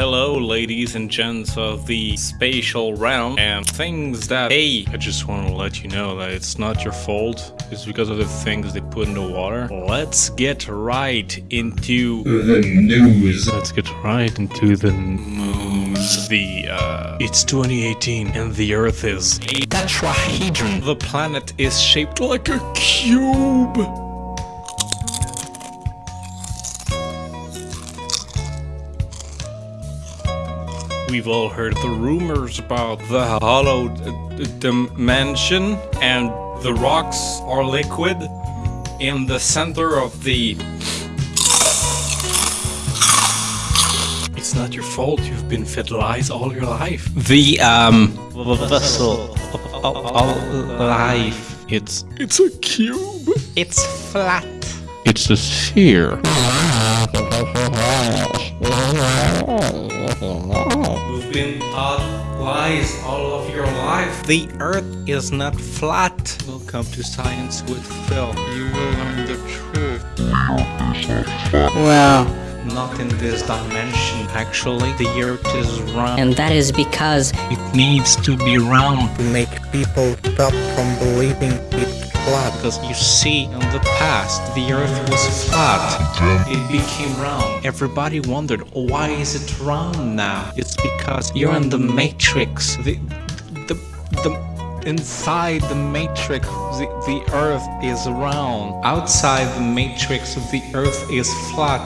Hello, ladies and gents of the spatial realm and things that. Hey, I just want to let you know that it's not your fault. It's because of the things they put in the water. Let's get right into The news. Let's get right into the news. The, uh, it's 2018 and the Earth is a tetrahedron. The planet is shaped like a cube. We've all heard the rumors about the hollow d- d- dimension and the rocks are liquid in the center of the It's not your fault. You've been fed lies all your life. The um vessel of all life. It's it's a cube. It's flat. It's a sphere. You've been taught lies all of your life. The Earth is not flat. Welcome to Science with Phil. You will learn the truth. Well, Not in this dimension. Actually, the Earth is round. and that is because It needs to be round to make people stop from believing it's flat. because you see, in the past, the Earth was flat. It became round. Everybody wondered, why is it round now? It's because you're in the Matrix. The, the, the, inside the Matrix, the, the Earth is round. Outside the Matrix, the Earth is flat.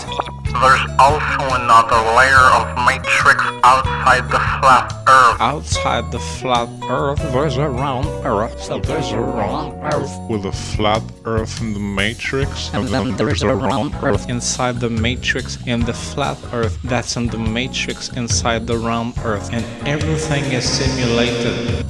There's also another layer of matrix outside the flat Earth. Outside the flat Earth, there's a round Earth. So there's a round Earth. with a flat Earth in the Matrix. and then there's a round earth. inside the matrix in the flat earth that's in the matrix inside the round earth and everything is simulated